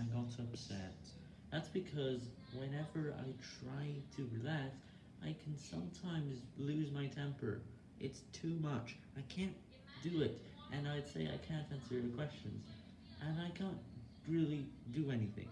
I got upset. That's because whenever I try to relax, I can sometimes lose my temper. It's too much. I can't do it, and I'd say I can't answer your questions, and I can't really do anything.